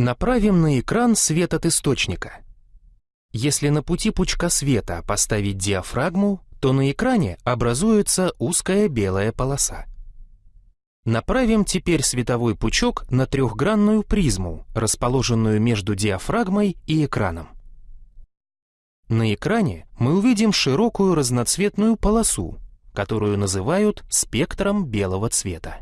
Направим на экран свет от источника. Если на пути пучка света поставить диафрагму, то на экране образуется узкая белая полоса. Направим теперь световой пучок на трехгранную призму, расположенную между диафрагмой и экраном. На экране мы увидим широкую разноцветную полосу, которую называют спектром белого цвета.